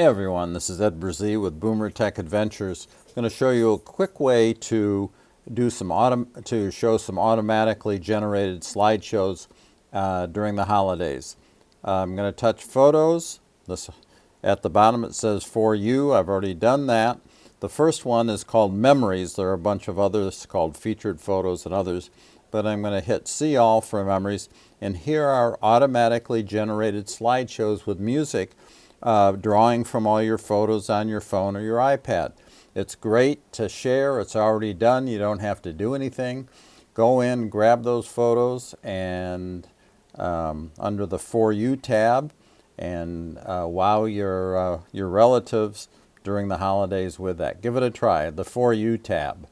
Hey everyone, this is Ed Brzee with Boomer Tech Adventures. I'm going to show you a quick way to do some autom to show some automatically generated slideshows uh, during the holidays. Uh, I'm going to touch photos. This at the bottom it says for you. I've already done that. The first one is called memories. There are a bunch of others called featured photos and others, but I'm going to hit see all for memories. And here are automatically generated slideshows with music uh, drawing from all your photos on your phone or your iPad. It's great to share. It's already done. You don't have to do anything. Go in, grab those photos, and um, under the For You tab, and uh, wow your, uh, your relatives during the holidays with that. Give it a try, the For You tab.